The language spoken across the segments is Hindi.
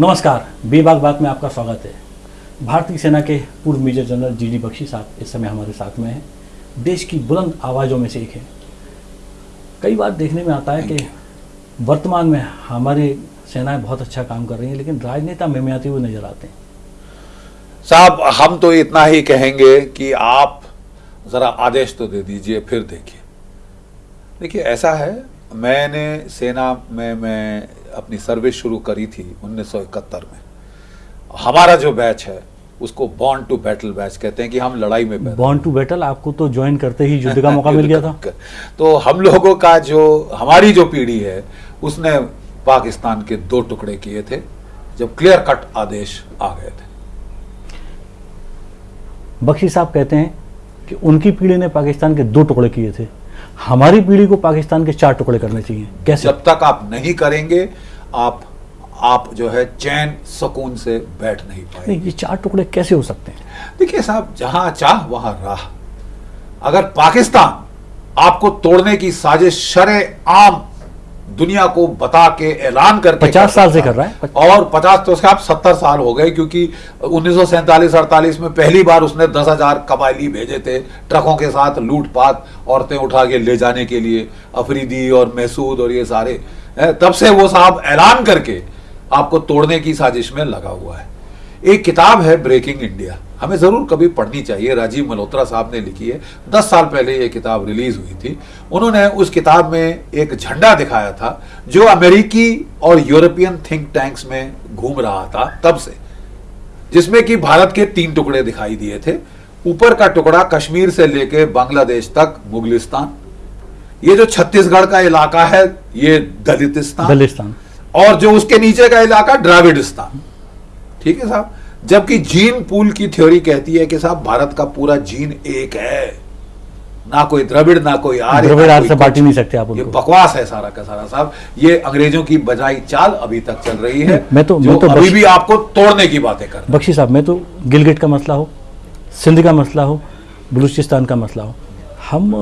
नमस्कार, बेबाक बात में आपका स्वागत है। भारतीय सेना के पूर्व major general G D Bakshi साहब इस समय हमारे साथ में हैं। देश की बुलंद आवाज़ों में से एक है। कई बार देखने में आता है कि वर्तमान में हमारे सेनाएँ बहुत अच्छा काम कर रही हैं, लेकिन राजनेता में आते हुए नज़र आते हैं। साहब, हम तो इतना ही कहेंगे कि आप ज़रा आदेश तो दे दीजिए, फिर देखिए। देखिए, ऐसा है मैंने सेना में मैं अपनी सर्विस शुरू करी थी 1971 में। हमारा जो बैच है उसको बॉन्ड टू बैटल बैच कहते हैं कि हम लड़ाई में बॉन्ड टू बैटल आपको तो ज्वाइन करते ही युद्ध का मौका मिल गया था। तो हम लोगों का जो हमारी जो पीढ़ी है उसने पाकिस्तान के दो टुकड़े किए थे जब क्लियर कट आदेश आ गए थे। बख्शी साहब कहते हैं कि उनकी पीढ़ी ने पाकिस्तान के दो टुकड़े किए थे। हमारी पीढ़ी को पाकिस्तान के चार टुकड़े करने चाहिए। कैसे? जब तक आप नहीं करेंगे आप आप जो है चैन सुकून से बैठ नहीं पाएँगे। नहीं ये चार टुकड़े कैसे हो सकते हैं? देखिए साहब जहाँ चाह वहाँ राह। अगर पाकिस्तान आपको तोड़ने की साजिश शरे आम दुनिया को बता के ऐलान करके पचास साल से कर रहा है। और पचास तो आप सत्तर साल हो गए क्योंकि उन्नीस सौ सैंतालीस अड़तालीस में पहली बार उसने दस हज़ार कबायली भेजे थे ट्रकों के साथ लूटपाट औरतें उठा के ले जाने के लिए अफरीदी और महसूद और ये सारे। तब से वो साहब ऐलान करके आपको तोड़ने की साजिश में लगा हुआ है। एक किताब है ब्रेकिंग इंडिया। हमें ज़रूर कभी पढ़नी चाहिए। राजीव मल्होत्रा साहब ने लिखी है। दस साल पहले ये किताब रिलीज़ हुई थी। उन्होंने उस किताब में एक झंडा दिखाया था जो अमेरिकी और यूरोपियन थिंक टैंक्स में घूम रहा था तब से। जिसमें कि भारत के तीन टुकड़े दिखाई दिए थे। ऊपर का टुकड़ा कश्मीर से लेके बांग्लादेश तक मुगलिस्तान। ये जो छत्तीसगढ़ का इलाका है ये दलितिस्तान। बलिस्तान और जो उसके नीचे का इलाका द्राविडिस्तान। ठीक है साहब? जबकि जीन पूल की थ्योरी कहती है कि साहब भारत का पूरा जीन एक है। ना कोई द्रविड़ ना कोई आर्य द्रविड़ आर्य से। बांट नहीं सकते आप ये बकवास है सारा का सारा। साहब ये अंग्रेज़ों की बजाई चाल अभी तक चल रही है। मैं तो- मैं तो अभी भी आपको तोड़ने की बातें कर। बख्शी साहब मैं तो गिलगिट का मसला हो सिंध का मसला हो बलूचिस्तान का मसला हो। हम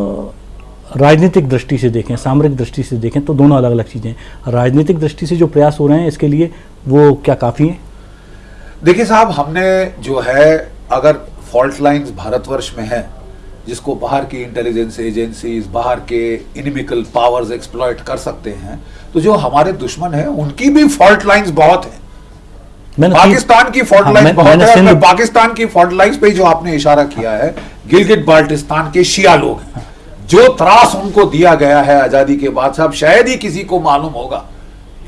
राजनीतिक दृष्टि से देखें सामरिक दृष्टि से देखें तो दोनों अलग अलग चीज़ें हैं। राजनीतिक दृष्टि से जो प्रयास हो रहे हैं इसके लिए वो क्या काफ़ी हैं? देखिए साहब हमने जो है अगर फॉल्ट लाइंस भारतवर्ष में है जिसको बाहर की इंटेलिजेंस एजेंसीज बाहर के इनिमिकल पावर्स एक्सप्लॉइट कर सकते हैं तो जो हमारे दुश्मन हैं उनकी भी फॉल्ट लाइंस बहुत हैं। पाकिस्तान की फॉल्ट हाँ, लाइंस मैं- बहुत है पाकिस्तान की फॉल्ट लाइंस पे जो आपने इशारा किया है गिलगिट बाल्टिस्तान के शिया लोग हैं। जो त्रास उनको दिया गया है आज़ादी के बाद साहब शायद ही किसी को मालूम होगा।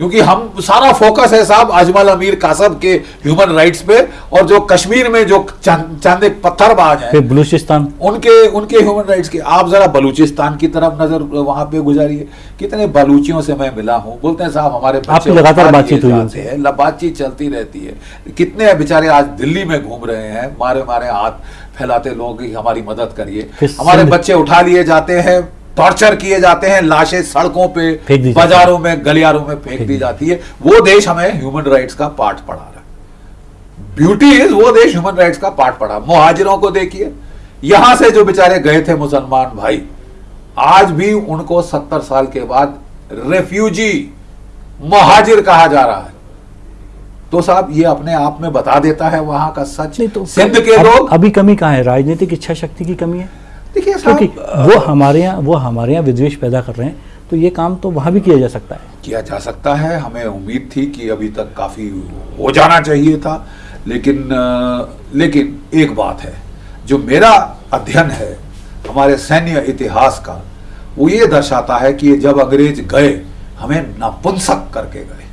क्योंकि हम सारा फोकस है साहब अजमल अमीर कासब के ह्यूमन राइट्स पे और जो कश्मीर में जो चांदे पत्थरबाज हैं फिर बलूचिस्तान। उनके उनके ह्यूमन राइट्स के आप जरा बलूचिस्तान की तरफ़ नज़र वहाँ पे गुजारिए। कितने बलूचियों से मैं मिला हूँ। बोलते हैं साहब हमारे आपकी लगातार बातचीत हुई। हैं। बातचीत चलती रहती है। कितने बेचारे आज दिल्ली में घूम रहे हैं मारे मारे हाथ फैलाते लोग की हमारी मदद करिए। हमारे बच्चे उठा लिए जाते हैं टॉर्चर किए जाते हैं लाशें सड़कों पे फेंक दी बाजारों में गलियारों में फेंक दी जाती है। वो देश हमें ह्यूमन राइट्स का पाठ पढ़ा रहा है। ब्यूटी इज़ वो देश ह्यूमन राइट्स का पाठ पढ़ा। मुहाजिरों को देखिए। यहाँ से जो बेचारे गए थे मुसलमान भाई आज भी उनको सत्तर साल के बाद रेफ्यूजी मुहाजिर कहा जा रहा है। तो साहब ये अपने आप में बता देता है वहाँ का सच। नहीं तो सिंध के लोग अभी कमी कहाँ है? राजनीतिक इच्छा शक्ति की कमी है? देखिए क्योंकि वो हमारे यहाँ वो हमारे यहाँ विद्वेष पैदा कर रहे हैं तो ये काम तो वहाँ भी किया जा सकता है। किया जा सकता है। हमें उम्मीद थी कि अभी तक काफ़ी हो जाना चाहिए था लेकिन लेकिन एक बात है जो मेरा अध्ययन है हमारे सैन्य इतिहास का वो ये दर्शाता है कि जब अंग्रेज़ गए हमें नपुंसक करके गए।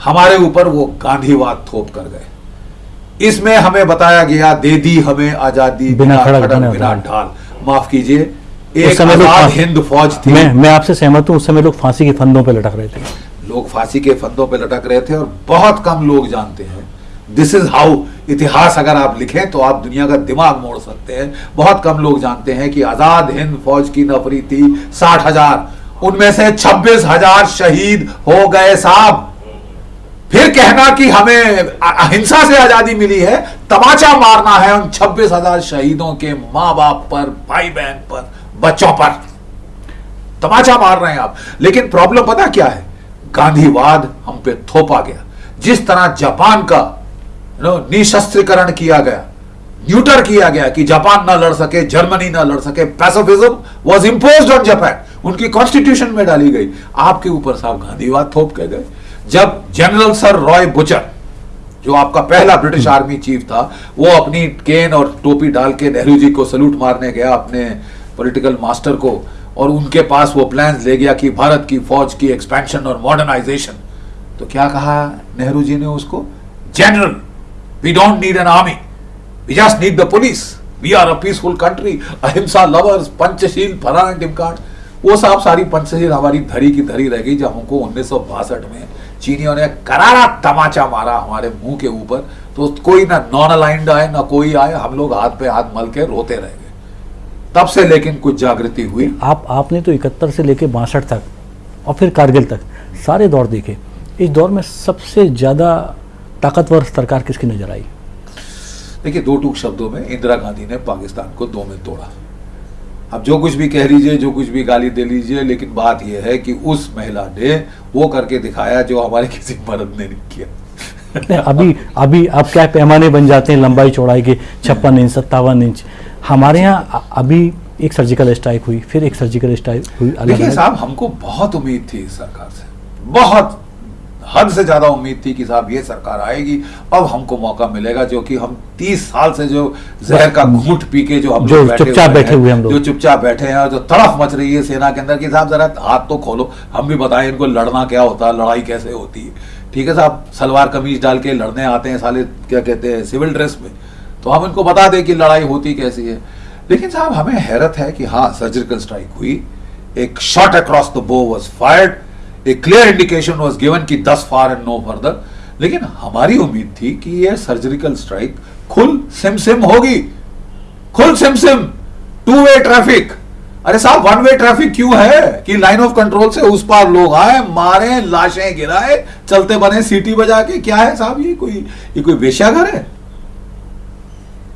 हमारे ऊपर वो गांधीवाद थोप कर गए। इसमें हमें बताया गया दे दी हमें आज़ादी बिना खड़क, बिना ढाल। माफ़ कीजिए एक समय आज़ाद हिंद फौज थी। मैं मैं आपसे सहमत हूँ उस समय लोग फांसी के फंदों पे लटक रहे थे। लोग फांसी के फंदों पे लटक रहे थे और बहुत कम लोग जानते हैं। दिस इज़ हाउ इतिहास अगर आप लिखें तो आप दुनिया का दिमाग मोड़ सकते हैं। बहुत कम लोग जानते हैं कि आज़ाद हिंद फौज की नफरी थी साठ हज़ार। उनमें से छब्बीस हज़ार शहीद हो गए साहब। फिर कहना कि हमें अहिंसा से आज़ादी मिली है, तमाचा मारना है उन छब्बीस हज़ार शहीदों के माँ बाप पर भाई बहन पर, बच्चों पर। तमाचा मार रहे हैं आप। लेकिन प्रॉब्लम पता क्या है? गांधीवाद हम पे थोपा गया। जिस तरह जापान का निशस्त्रीकरण किया गया, न्यूटर किया गया कि जापान ना लड़ सके, जर्मनी ना लड़ सके pacifism was imposed on Japan उनकी कॉन्स्टिट्यूशन में डाली गई। आपके ऊपर साहब गांधीवाद थोप के गए। जब जनरल सर रॉय बुचर, जो आपका पहला ब्रिटिश आर्मी चीफ था, वो अपनी केन और टोपी डाल के नेहरू जी को सलूट मारने गया अपने पॉलिटिकल मास्टर को, और उनके पास वो प्लान्स ले गया कि भारत की फौज की एक्सपेंशन और मॉडर्नाइजेशन तो क्या कहा नेहरू जी ने उसको? General we don't need an army we just need the police we are a peaceful country अहिंसा लवर्स पंचशील टिमकाट वो साहब सारी पंचशील हमारी धरी की धरी रह गई, जब हमको उन्नीस सौ बासठ में चीनियों ने करारा तमाचा मारा हमारे मुँह के ऊपर तो कोई ना नॉन अलाइंड आए ना कोई आए हम लोग हाथ पे हाथ मल के रोते रह गए। तब से लेकिन कुछ जागृति हुई। आप आपने तो इकहत्तर से लेके बासठ तक और फिर कारगिल तक सारे दौर देखे। इस दौर में सबसे ज़्यादा ताकतवर सरकार किसकी नज़र आई? देखिए दो टूक शब्दों में इंदिरा गांधी ने पाकिस्तान को दो में तोड़ा। अब जो कुछ भी कह लीजिए जो कुछ भी गाली दे लीजिए लेकिन बात यह है कि उस महिला ने वो करके दिखाया जो हमारे किसी मर्द ने नहीं किया। अभी अभी अब क्या पैमाने बन जाते हैं लंबाई चौड़ाई के छप्पन इंच सत्तावन इंच। हमारे यहाँ अभी एक सर्जिकल स्ट्राइक हुई फिर एक सर्जिकल स्ट्राइक हुई देखिए साहब हमको बहुत उम्मीद थी इस सरकार से बहुत। हद से ज़्यादा उम्मीद थी कि साहब ये सरकार आएगी। अब हमको मौका मिलेगा जो कि हम तीस साल से जो जहर का घूट पी के जो हम जो चुपचाप बैठे हुए हम जो चुपचाप बैठे हैं जो तड़फ मच रही है सेना के अंदर कि साहब जरा हाथ तो खोलो हम भी बताएँ इनको लड़ना क्या होता है लड़ाई कैसे होती है। ठीक है साहब सलवार कमीज डाल के लड़ने आते हैं साले क्या कहते हैं सिविल ड्रेस में। तो हम इनको बता दें कि लड़ाई होती कैसी है। लेकिन साहब हमें हैरत है कि हाँ सर्जिकल स्ट्राइक हुई एक shot across the bow was fired a clear indication was given कि thus far and no further लेकिन हमारी उम्मीद थी कि यह सर्जिकल स्ट्राइक खुल सिम सिम होगी। खुल सिम सिम टू वे ट्रैफ़िक अरे साहब वन वे ट्रैफ़िक क्यों है? कि लाइन ऑफ़ कंट्रोल से उस पार लोग आए, मारे, लाशें गिराए, चलते बने सीटी बजा के। क्या है साहब, ये कोई ये कोई वेश्याघर है?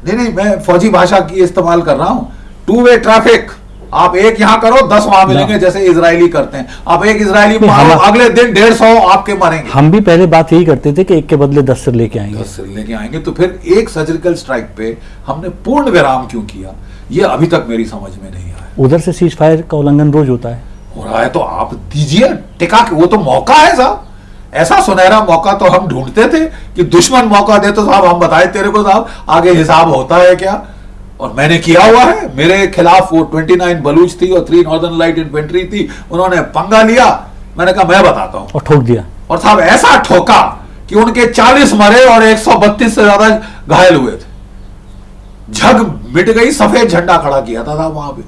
नहीं नहीं, मैं फौजी भाषा की इस्तेमाल कर रहा हूँ। टू वे ट्रैफ़िक आप एक यहाँ करो दस वहाँ मिलेंगे जैसे इसराइली करते हैं। आप एक इसराइली मारो अगले दिन डेढ़ सौ आपके मरेंगे। हम भी पहले बात यही करते थे कि एक के बदले दस सिर लेके आएँगे। दस सिर लेके आएँगे तो फिर एक सर्जिकल स्ट्राइक पे हमने पूर्ण विराम क्यों किया? ये अभी तक मेरी समझ में नहीं आया। उधर से सीज फायर का उल्लंघन रोज होता है। हो रहा है तो आप दीजिए टिका के वो तो मौका है साहब। ऐसा सुनहरा मौका तो हम ढूंढते थे कि दुश्मन मौका दे तो साहब हम बताए तेरे को साहब आगे हिसाब होता है क्या? और मैंने किया हुआ है। मेरे खिलाफ वो 29 बलूच थी और थ्री नॉर्दर्न लाइट इन्फेंट्री थी। उन्होंने पंगा लिया। मैंने कहा मैं बताता हूँ। और ठोक दिया। और साहब ऐसा ठोका कि उनके 40 मरे और 132 से ज़्यादा घायल हुए थे। झग मिट गई सफ़ेद झंडा खड़ा किया था, था वहाँ पे।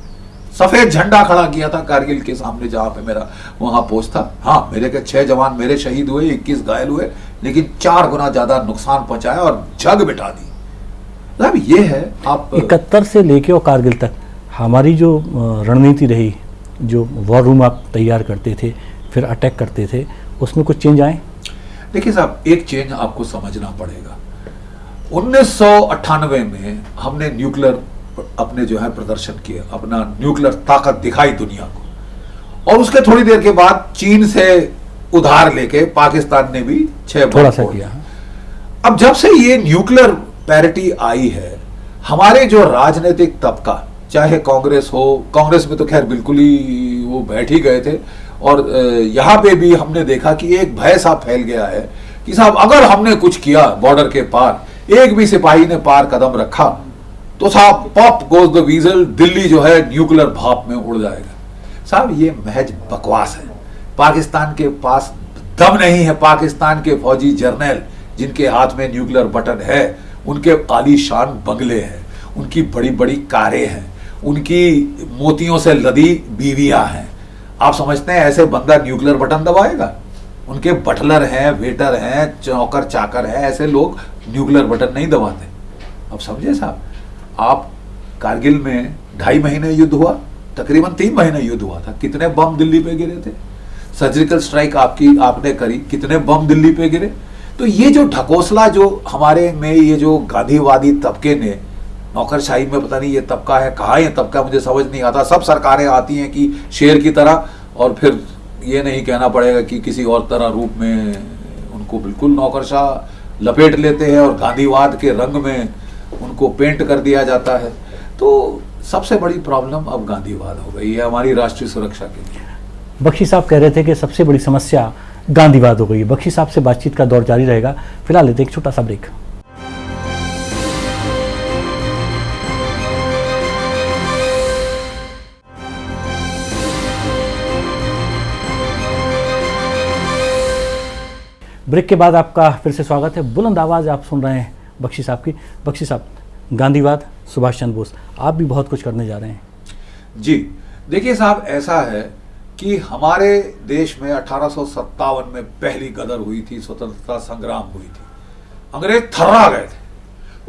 सफ़ेद झंडा खड़ा किया था कारगिल के सामने जहाँ पे मेरा वहाँ पोस्ट था। हाँ मेरे के छह जवान मेरे शहीद हुए इक्कीस घायल हुए लेकिन चार गुना ज़्यादा नुकसान पहुँचाया और जग बिठा दी। मतलब ये है आप इकहत्तर से लेके और कारगिल तक हमारी जो रणनीति रही जो वॉर रूम आप तैयार करते थे फिर अटैक करते थे उसमें कुछ चेंज आए? देखिए साहब एक चेंज आपको समझना पड़ेगा। उन्नीस में हमने न्यूक्लियर अपने जो है प्रदर्शन किए अपना न्यूक्लियर ताकत दिखाई दुनिया को। और उसके थोड़ी देर के बाद चीन से उधार लेके पाकिस्तान ने भी छह थोड़ा सा किया अब जब से ये न्यूक्लियर पैरिटी आई है, हमारे जो राजनीतिक तबका, चाहे कांग्रेस हो, कांग्रेस में तो खैर बिल्कुल ही वो बैठ ही गए थे, और यहाँ पे भी हमने देखा कि एक भय सा फैल गया है कि साहब, अगर हमने कुछ किया बॉर्डर के पार, एक भी सिपाही ने पार कदम रखा तो साहब pop goes the weasel Delhi जो है न्यूक्लियर भाप में उड़ जाएगा। साहब, ये महज बकवास है। पाकिस्तान के पास दम नहीं है, पाकिस्तान के फौजी जर्नल, जिनके हाथ में न्यूक्लियर बटन है उनके आलीशान बंगले हैं, उनकी बड़ी बड़ी कारें हैं, उनकी मोतियों से लदी बीवियाँ हैं। आप समझते हैं ऐसे बंदा न्यूक्लियर बटन दबाएगा? उनके बटलर हैं, वेटर हैं, चौकर चाकर हैं, ऐसे लोग न्यूक्लियर बटन नहीं दबाते। अब समझे साहब? आप कारगिल में ढाई महीने युद्ध हुआ, तकरीबन तीन महीने युद्ध हुआ था। कितने बम दिल्ली पे गिरे थे? सर्जिकल स्ट्राइक आपकी, आपने करी, कितने बम दिल्ली पे गिरे? तो ये जो ढकोसला जो हमारे में ये जो गांधीवादी तबके ने, नौकरशाही में पता नहीं ये तबका है, कहा ये तबका मुझे समझ नहीं आता। सब सरकारें आती हैं कि शेर की तरह, और फिर ये नहीं कहना पड़ेगा कि किसी और तरह रूप में उनको बिल्कुल नौकरशाह लपेट लेते हैं और गांधीवाद के रंग में उनको पेंट कर दिया जाता है। तो सबसे बड़ी प्रॉब्लम अब गांधीवाद हो गई है हमारी राष्ट्रीय सुरक्षा के लिए। बख्शी साहब कह रहे थे कि सबसे बड़ी समस्या गांधीवाद हो गई। है बख्शी साहब से बातचीत का दौर जारी रहेगा। फ़िलहाल लेते एक छोटा सा ब्रेक। ब्रेक के बाद आपका फिर से स्वागत है। बुलंद आवाज़ आप सुन रहे हैं बख्शी साहब की। बख्शी साहब, गांधीवाद, सुभाष चंद्र बोस, आप भी बहुत कुछ करने जा रहे हैं। जी, देखिए साहब, ऐसा है कि हमारे देश में अठारह सौ सत्तावन में पहली गदर हुई थी, स्वतंत्रता संग्राम हुई थी। अंग्रेज़ थर्रा गए थे।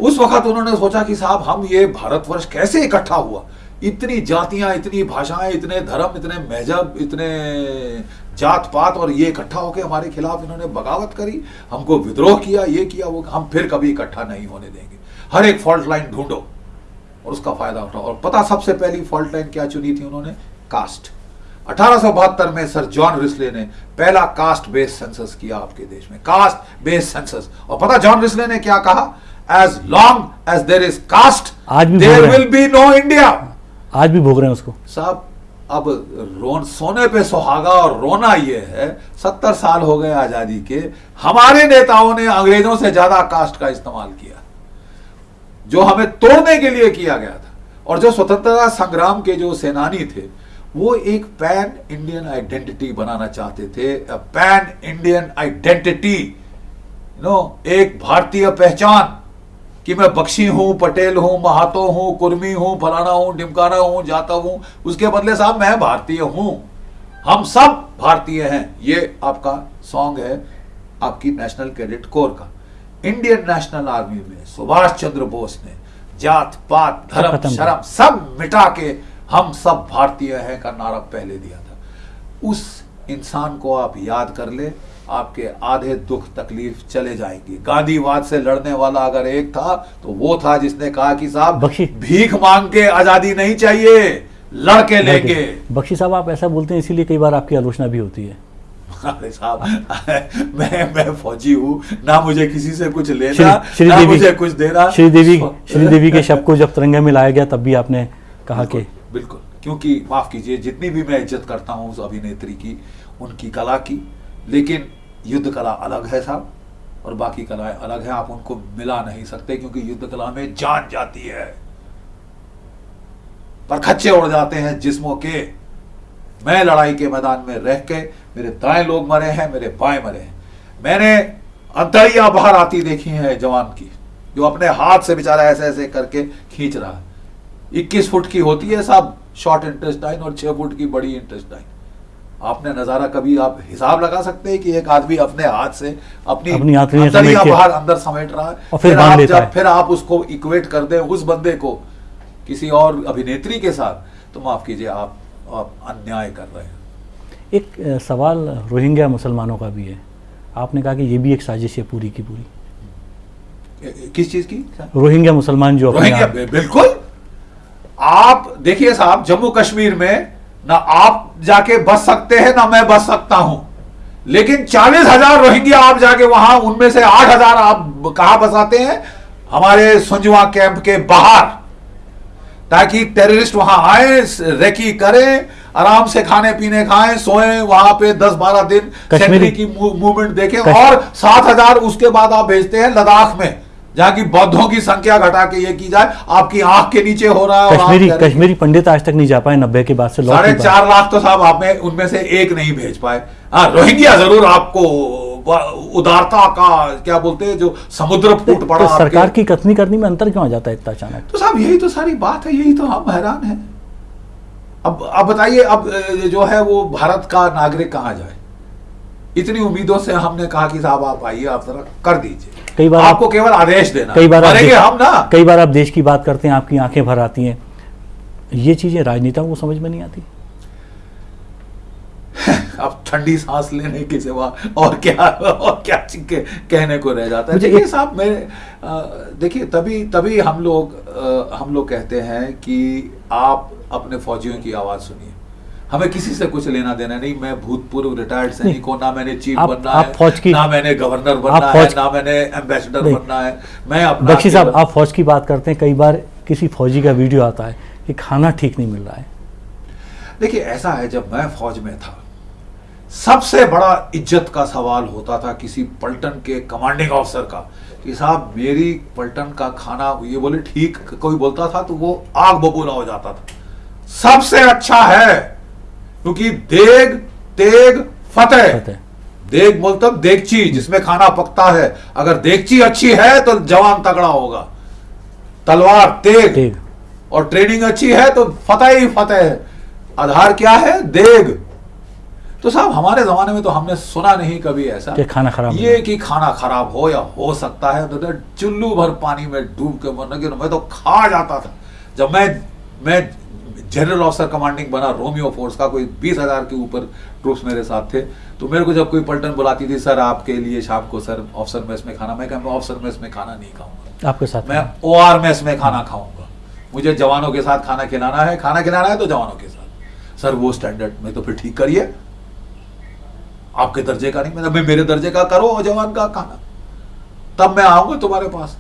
उस वक्त उन्होंने सोचा कि साहब, हम ये भारतवर्ष कैसे इकट्ठा हुआ? इतनी जातियाँ, इतनी भाषाएँ, इतने धर्म, इतने मज़हब इतने जात पात और ये इकट्ठा होकर हमारे खिलाफ इन्होंने बगावत करी, हमको विद्रोह किया, ये किया, वो, हम फिर कभी इकट्ठा नहीं होने देंगे। हर एक फॉल्ट लाइन ढूंढो और उसका फ़ायदा उठाओ। और पता, सबसे पहली फॉल्ट लाइन क्या चुनी थी उन्होंने? कास्ट। अठारह सौ बहत्तर में सर जॉन रिस्ले ने पहला कास्ट बेस्ड सेंसस किया आपके देश में। Caste based census. और पता जॉन रिस्ले ने क्या कहा? As long as there is caste there will be no India आज भी भोग रहे हैं उसको। साहब अब रोन सोने पे सुहागा और रोना ये है। सत्तर साल हो गए आज़ादी के। हमारे नेताओं ने अंग्रेज़ों से ज़्यादा कास्ट का इस्तेमाल किया। जो हमें तोड़ने के लिए किया गया था। और जो स्वतंत्रता संग्राम के जो सेनानी थे वो एक पैन इंडियन आइडेंटिटी बनाना चाहते थे पैन इंडियन आइडेंटिटी नो एक भारतीय पहचान कि मैं बख्शी हूँ पटेल हूँ महातो हूँ कुर्मी हूँ फलाना हूँ ढिमकाना हूँ जाता हूँ। उसके बदले साहब मैं भारतीय हूँ। हम सब भारतीय हैं। ये आपका सॉन्ग है आपकी नेशनल क्रेडिट कोर का। इंडियन नेशनल आर्मी में सुभाष चंद्र बोस ने जात पात धर्म शर्म सब मिटा के हम सब भारतीय हैं का नारा पहले दिया था। उस इंसान को आप याद कर ले आपके आधे दुख तकलीफ़ चले जाएँगी। गांधीवाद से लड़ने वाला अगर एक था तो वो था जिसने कहा कि साहब भीख मांग के आज़ादी नहीं चाहिए लड़के लेंगे। बख्शी साहब आप ऐसा बोलते हैं इसीलिए कई बार आपकी आलोचना भी होती है। अरे साहब मैं मैं फौजी हूँ ना मुझे किसी से कुछ लेना श्री- श्री ना मुझे कुछ देना। श्रीदेवी श्रीदेवी के शब्द को जब तिरंगे में लाया गया तब भी आपने कहा कि बिल्कुल, क्योंकि माफ़ कीजिए जितनी भी मैं इज़्ज़त करता हूँ उस अभिनेत्री की उनकी कला की लेकिन युद्ध कला अलग है साहब और बाकी कलाएँ अलग है आप उनको मिला नहीं सकते क्योंकि युद्ध कला में जान जाती है। पर खच्चे उड़ जाते हैं जिस्मों के। मैं लड़ाई के मैदान में रह के मेरे दाएँ लोग मरे हैं मेरे बाएँ मरे हैं। मैंने अंतड़ियाँ बाहर आती देखी है जवान की जो अपने हाथ से बेचारा ऐसे ऐसे करके खींच रहा है। इक्कीस फुट की होती है साहब शॉर्ट इंटेस्टाइन और छह फुट की बड़ी इंटेस्टाइन आपने नज़ारा कभी आप हिसाब लगा सकते हैं कि एक आदमी अपने हाथ से अपनी अपनी अंतड़ियाँ बाहर अंदर समेट रहा है। और फिर बाँध आप जब है। फिर आप उसको इक्वेट कर दें उस बंदे को किसी और अभिनेत्री के साथ तो माफ़ कीजिए आप आप अन्याय कर रहे हैं। एक सवाल रोहिंग्या मुसलमानों का भी है। आपने कहा कि ये भी एक साजिश है पूरी की पूरी। किस चीज़ की? रोहिंग्या मुसलमान जो रोहिंग्या बिल्कुल। आप देखिए साहब जम्मू कश्मीर में ना आप जाके बस सकते हैं ना मैं बस सकता हूँ। लेकिन चालीस हज़ार रोहिंग्या आप जाके वहाँ उनमें से आठ हज़ार आप कहा बसाते हैं? हमारे सुंजवा कैंप के बाहर। ताकि टेररिस्ट वहाँ आए रेकी करें आराम से खाने पीने खाएँ सोएँ वहाँ पे 10-12 दिन कश्मीरी- की मूवमेंट देखें। और सात हज़ार उसके बाद आप भेजते हैं लद्दाख में। जहाँ की बौद्धों की संख्या घटा के ये की जाए आपकी आँख के नीचे हो रहा है कश्मीरी कश्मीरी पंडित आज तक नहीं जा पाए नब्बे के बाद से साढ़े चार लाख तो साहब आप में उनमें से एक नहीं भेज पाए। हाँ रोहिंग्या ज़रूर आपको उदारता का क्या बोलते हैं जो समुद्र फूट पड़ा तो सरकार की कथनी करनी में अंतर क्यों आ जाता है इतना अचानक? तो साहब यही तो सारी बात है यही तो हम हैरान हैं। अब अब बताइए अब जो है वो भारत का नागरिक कहाँ जाए? इतनी उम्मीदों से हमने कहा कि साहब आप आइए आप जरा कर दीजिए। कई बार आप- आपको केवल आदेश देना। कई बार आप हम ना। कई बार आप देश की बात करते हैं आपकी आँखें भर आती हैं। ये चीज़ें राजनेताओं को समझ में नहीं आती। अब ठंडी सांस लेने के सिवा और क्या और क्या के कहने को रह जाता है। देखिए साहब मेरे देखिए तभी तभी हम लोग अ, हम लोग कहते हैं कि आप अपने फौजियों की आवाज़ सुनिए। हमें किसी से कुछ लेना देना नहीं मैं भूतपूर्व रिटायर्ड सैनिक हूँ ना मैंने चीफ आप- बनना आप है की- ना मैंने गवर्नर बनना है ना मैंने एम्बेसडर बनना है। मैं बख्शी साहब आप फौज की बात करते हैं कई बार किसी फौजी का वीडियो आता है कि खाना ठीक नहीं मिल रहा है। देखिए ऐसा है जब मैं फौज में था सबसे बड़ा इज़्ज़त का सवाल होता था किसी पलटन के कमांडिंग ऑफिसर का कि साहब मेरी पलटन का खाना ये बोले ठीक कोई बोलता था तो वो आग बबूला हो जाता था। सबसे अच्छा है क्योंकि देग तेग फतेह। देग मतलब देगची जिसमें खाना पकता है। अगर देगची अच्छी है तो जवान तगड़ा होगा। तलवार तेग। तेग। और ट्रेनिंग अच्छी है तो फतेह ही फतेह है। आधार क्या है? देग। तो साहब हमारे जमाने में तो हमने सुना नहीं कभी ऐसा कि खाना खराब ये कि खाना खराब हो या हो सकता है तो चुल्लू भर पानी में डूब के मरने के मैं तो खा जाता था। जब मैं मैं जनरल ऑफिसर कमांडिंग बना रोमियो फोर्स का कोई बीस हज़ार के ऊपर ट्रूप्स मेरे साथ थे। तो मेरे को जब कोई पलटन बुलाती थी सर आपके लिए शाम को सर ऑफिसर मेस में खाना मैं कहा मैं ऑफिसर मेस में खाना नहीं खाऊँगा। आपके साथ मैं ओ आर मेस में खाना खाऊँगा। मुझे जवानों के साथ खाना खिलाना है खाना खिलाना है तो जवानों के साथ। सर वो स्टैंडर्ड में तो फिर ठीक करिए। आपके दर्जे का नहीं मतलब मैं मेरे दर्जे का करो और जवान का खाना। तब मैं आऊँगा तुम्हारे पास।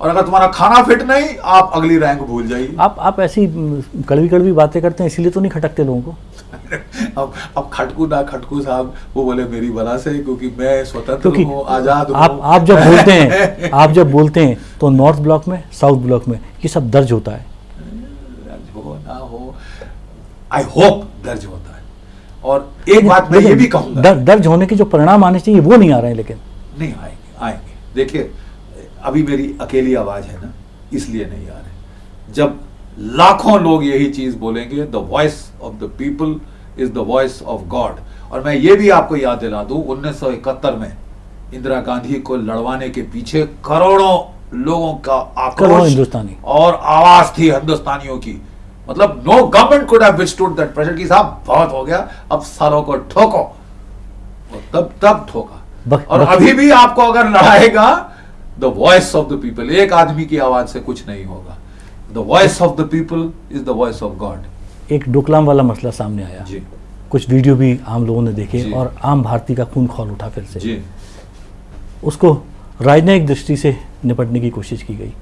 और अगर तुम्हारा खाना फिट नहीं आप अगली रैंक भूल जाइए। आप आप ऐसी कड़वी कड़वी बातें करते हैं इसीलिए तो नहीं खटकते लोगों को। अब अब खटकू ना खटकू साहब वो बोले मेरी बला से क्योंकि मैं स्वतंत्र क्योंकि हूँ आज़ाद हूँ। आप आप जब बोलते हैं आप जब बोलते हैं तो नॉर्थ ब्लॉक में साउथ ब्लॉक में ये सब दर्ज होता है। दर्ज हो ना हो आई होप दर्ज होता है। और एक बात मैं ये भी कहूँगा। दर्ज होने के जो परिणाम आने चाहिए वो नहीं आ रहे हैं लेकिन। नहीं आएँगे आएँगे। देखिए अभी मेरी अकेली आवाज़ है ना इसलिए नहीं आ रहे। जब लाखों लोग यही चीज़ बोलेंगे the voice of the people is the voice of God और मैं ये भी आपको याद दिला दूँ 1971 में इंदिरा गांधी को लड़वाने के पीछे करोड़ों लोगों का आक्रोश हिंदुस्तानी। और आवाज़ थी हिंदुस्तानियों की। मतलब no government could have withstood that pressure की साहब बहुत हो गया अब सालों को ठोको। तब तब ठोका। और अभी भी आपको अगर लड़ाएगा the voice of the people एक आदमी की आवाज़ से कुछ नहीं होगा। The voice of the people is the voice of God एक डोकलाम वाला मसला सामने आया। जी। कुछ वीडियो भी आम लोगों ने देखे और आम भारतीय का खून खोल उठा फिर से। जी। उसको राजनयिक दृष्टि से निपटने की कोशिश की गई।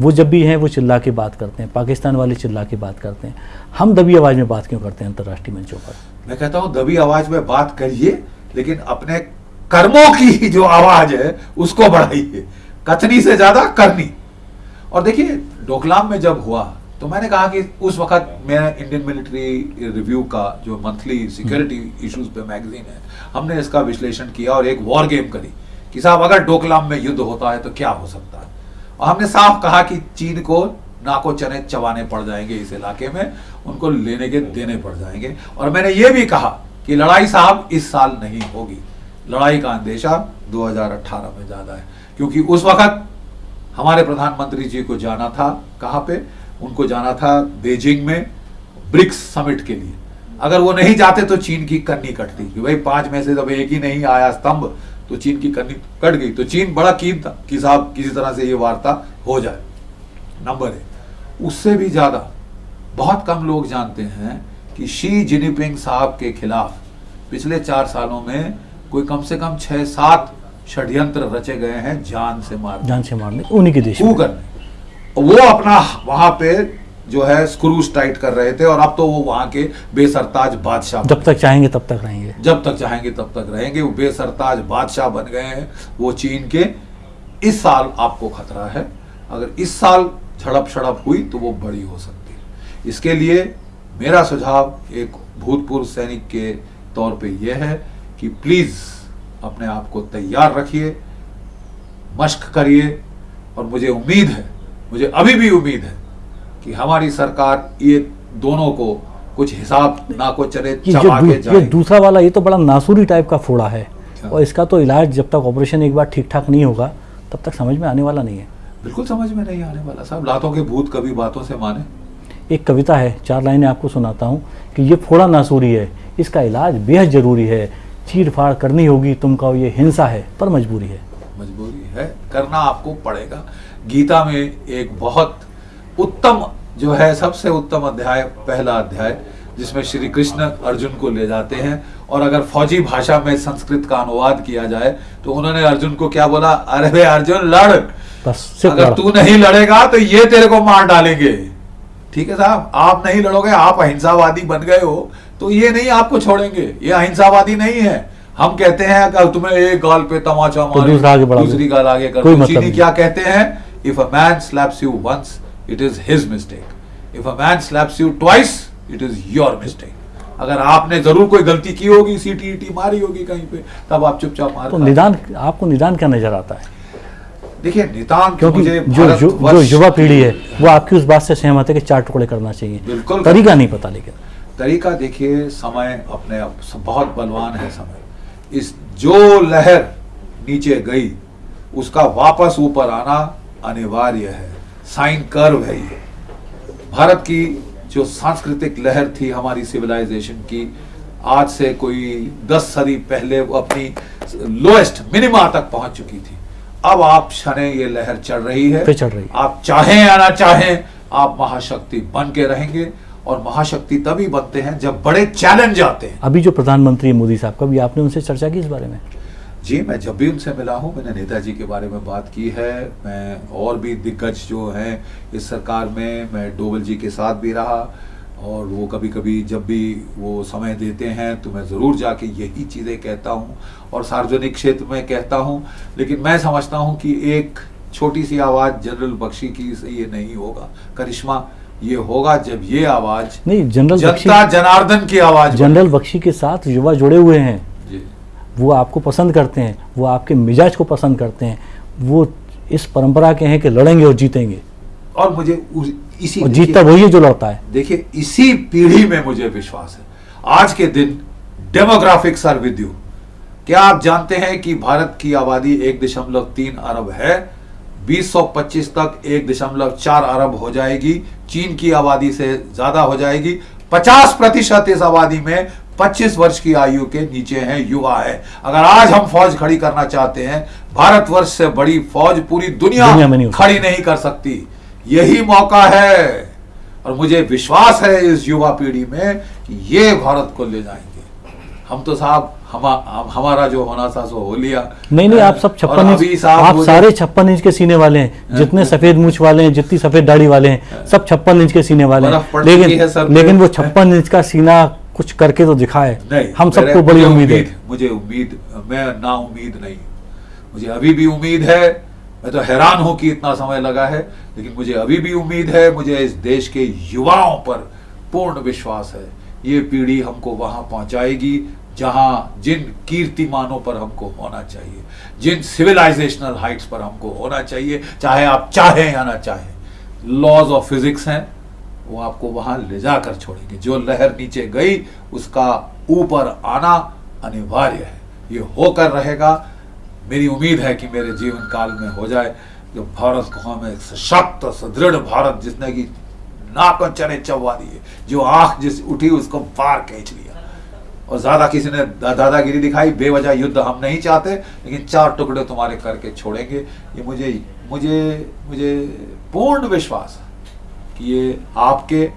वो जब भी हैं वो चिल्ला के बात करते हैं। पाकिस्तान वाले चिल्ला के बात करते हैं। हम दबी आवाज़ में बात क्यों करते हैं अंतर्राष्ट्रीय मंचों पर? मैं कहता हूँ दबी आवाज़ में बात करिए लेकिन अपने कर्मों की जो आवाज़ है उसको बढ़ाइए। कथनी से ज़्यादा करनी। और देखिए डोकलाम में जब हुआ तो मैंने कहा कि उस वक्त मैं इंडियन मिलिट्री रिव्यू का जो मंथली सिक्योरिटी इश्यूज़ पे मैगजीन है हमने इसका विश्लेषण किया और एक वॉर गेम करी कि साहब अगर डोकलाम में युद्ध होता है तो क्या हो सकता है? और हमने साफ़ कहा कि चीन को नाको चने चबाने पड़ जाएँगे इस इलाके में उनको लेने के देने पड़ जाएँगे। और मैंने ये भी कहा कि लड़ाई साहब इस साल नहीं होगी। लड़ाई का अंदेशा 2018 में ज़्यादा है। क्योंकि उस वक्त हमारे प्रधानमंत्री जी को जाना था, कहाँ पे? उनको जाना था बेजिंग में ब्रिक्स समिट के लिए। अगर वो नहीं जाते तो चीन की कन्नी कटती कि भाई पाँच में से जब एक ही नहीं आया स्तंभ तो चीन की कन्नी कट गई। तो चीन बड़ा कीन था कि साहब किसी तरह से ये वार्ता हो जाए। नंबर एक, उससे भी ज़्यादा बहुत कम लोग जानते हैं कि शी जिनपिंग साहब के खिलाफ पिछले चार सालों में कोई कम से कम छह सात षड्यंत्र रचे गए हैं जान से मार जान से मारने उन्हीं के देश करने वो अपना वहाँ पे जो है स्क्रूज टाइट कर रहे थे और अब तो वो वहाँ के बेसरताज बादशाह जब तक चाहेंगे तब तक रहेंगे। जब तक चाहेंगे तब तक रहेंगे। वो बेसरताज बादशाह बन गए हैं। वो चीन के। इस साल आपको खतरा है। अगर इस साल झड़प छड़प हुई तो वो बड़ी हो सकती है। इसके लिए मेरा सुझाव एक भूतपूर्व सैनिक के तौर पे यह है कि प्लीज़ अपने आप को तैयार रखिए मश्क करिए और मुझे उम्मीद है मुझे अभी भी उम्मीद है कि हमारी सरकार ये दोनों को कुछ हिसाब ना को चले चबा के ये दूसरा वाला ये तो बड़ा नासूरी टाइप का फोड़ा है अच्छा। और इसका तो इलाज जब तक ऑपरेशन एक बार ठीक ठाक नहीं होगा तब तक समझ में आने वाला नहीं है। बिल्कुल समझ में नहीं आने वाला। साहब लातों के भूत कभी बातों से माने? एक कविता है चार लाइनें आपको सुनाता हूँ कि ये फोड़ा नासूरी है इसका इलाज बेहद ज़रूरी है। चीर फाड़ करनी होगी तुमका ये हिंसा है पर मजबूरी है। मजबूरी है करना आपको पड़ेगा। गीता में एक बहुत उत्तम जो है सबसे उत्तम अध्याय पहला अध्याय जिसमें श्री कृष्ण अर्जुन को ले जाते हैं और अगर फौजी भाषा में संस्कृत का अनुवाद किया जाए तो उन्होंने अर्जुन को क्या बोला? अरे अर्जुन लड़। बस अगर तू नहीं लड़ेगा तो ये तेरे को मार डालेंगे। ठीक है साहब आप नहीं लड़ोगे आप अहिंसावादी बन गए हो। तो ये नहीं आपको छोड़ेंगे। ये अहिंसावादी नहीं है। हम कहते हैं अगर तुम्हें एक गाल पे तमाचा तो मारे दूसरा आगे दूसरी गाल आगे कर कोई दो। मतलब चीनी क्या कहते हैं? If a man slaps you once it is his mistake if a man slaps you twice it is your mistake अगर आपने ज़रूर कोई गलती की होगी सीटी ईटी मारी होगी कहीं पे तब आप चुपचाप मार तो निदान आपको निदान क्या नज़र आता है? देखिए निदान क्योंकि जो जो, जो युवा पीढ़ी है वो आपकी उस बात से सहमत है कि चार टुकड़े करना चाहिए। बिल्कुल। तरीका नहीं पता लेकिन। तरीका देखिए समय अपने आप बहुत बलवान है समय। इस जो लहर नीचे गई उसका वापस ऊपर आना अनिवार्य है। साइन कर्व है ये। भारत की जो सांस्कृतिक लहर थी हमारी सिविलाइजेशन की आज से कोई दस सदी पहले वो अपनी लोएस्ट मिनिमा तक पहुँच चुकी थी। अब आप शने ये लहर चढ़ रही है। चढ़ रही है। आप चाहें या ना चाहें आप महाशक्ति बन के रहेंगे। और महाशक्ति तभी बनते हैं जब बड़े चैलेंज आते हैं। अभी जो प्रधानमंत्री मोदी साहब कभी आपने उनसे चर्चा की इस बारे में? जी मैं जब भी उनसे मिला हूँ मैंने नेताजी के बारे में बात की है मैं और भी दिग्गज जो हैं इस सरकार में मैं डोवल जी के साथ भी रहा और वो कभी कभी जब भी वो समय देते हैं तो मैं ज़रूर जाके यही चीज़ें कहता हूँ और सार्वजनिक क्षेत्र में कहता हूँ। लेकिन मैं समझता हूँ कि एक छोटी सी आवाज़ जनरल बख्शी की से ये नहीं होगा। करिश्मा ये होगा जब ये आवाज़ नहीं जनरल जनता जनार्दन की आवाज़ जनरल बख्शी के साथ युवा जुड़े हुए हैं। वो आपको पसंद करते हैं वो आपके मिजाज को पसंद करते हैं। वो इस परंपरा के हैं कि लड़ेंगे और जीतेंगे। और मुझे उस- इसी और जीतता वही है जो लड़ता है। देखिए इसी पीढ़ी में मुझे विश्वास है। आज के दिन डेमोग्राफिक्स आर विद यू क्या आप जानते हैं कि भारत की आबादी एक दशमलव तीन अरब है? 2025 तक एक दशमलव चार अरब हो जाएगी। चीन की आबादी से ज़्यादा हो जाएगी। 50 प्रतिशत इस आबादी में 25 वर्ष की आयु के नीचे हैं युवा है। अगर आज हम फौज खड़ी करना चाहते हैं भारतवर्ष से बड़ी फौज पूरी दुनिया, दुनिया नहीं खड़ी नहीं कर सकती। यही मौका है। और मुझे विश्वास है इस युवा पीढ़ी में कि ये भारत को ले जाएँगे। हम तो साहब हमा, हमारा जो होना था सो हो लिया। नहीं नहीं आप सब छप्पन इंच आप सारे छप्पन इंच के सीने वाले हैं। जितने सफ़ेद मूछ वाले हैं जितनी सफ़ेद दाढ़ी वाले हैं सब छप्पन इंच के सीने वाले हैं। है लेकिन लेकिन वो छप्पन इंच का सीना कुछ करके तो दिखाए। नहीं हम सबको बड़ी उम्मीद है। मुझे उम्मीद मैं ना उम्मीद नहीं। मुझे अभी भी उम्मीद है। मैं तो हैरान हूँ कि इतना समय लगा है लेकिन मुझे अभी भी उम्मीद है। मुझे इस देश के युवाओं पर पूर्ण विश्वास है। ये पीढ़ी हमको वहाँ पहुंचाएगी, जहाँ जिन कीर्तिमानों पर हमको होना चाहिए, जिन सिविलाइजेशनल हाइट्स पर हमको होना चाहिए, चाहे आप चाहें या ना चाहें। लॉज ऑफ़ फिजिक्स हैं, वो आपको वहाँ ले जाकर छोड़ेंगे। जो लहर नीचे गई, उसका ऊपर आना अनिवार्य है। ये होकर रहेगा। मेरी उम्मीद है कि मेरे जीवन काल में हो जाए। जो भारत को हम एक सशक्त, सुदृढ़ भारत जिसने की नाकों चने चबवा दिए। जो आँख जिस उठी, उसको बाहर खींच लिया। और ज़्यादा किसी ने दादागिरी दिखाई, बेवजह युद्ध हम नहीं चाहते, लेकिन चार टुकड़े तुम्हारे करके छोड़ेंगे। ये मुझे मुझे मुझे पूर्ण विश्वास है कि ये आपके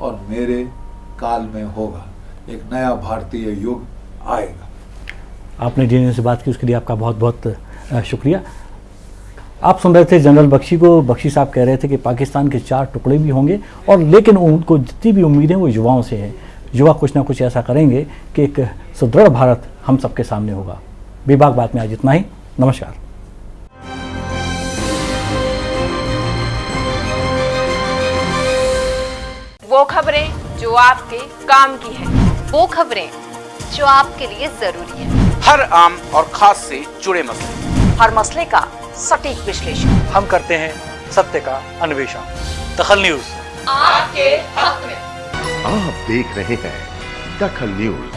और मेरे काल में होगा। एक नया भारतीय युग आएगा। आपने डीएनए से बात की, उसके लिए आपका बहुत बहुत शुक्रिया। आप सुन रहे थे जनरल बख्शी को। बख्शी साहब कह रहे थे कि पाकिस्तान के चार टुकड़े भी होंगे और लेकिन उनको जितनी भी उम्मीदें वो युवाओं से हैं। युवा कुछ ना कुछ ऐसा करेंगे कि एक सुदृढ़ भारत हम सबके सामने होगा। विभाग बात में आज इतना ही। नमस्कार। वो खबरें जो आपके काम की है। वो खबरें जो आपके लिए ज़रूरी है। हर आम और खास से जुड़े मसले। हर मसले का सटीक विश्लेषण। हम करते हैं सत्य का अन्वेषण। दखल न्यूज़। आपके हक में। आप देख रहे हैं दखल न्यूज़।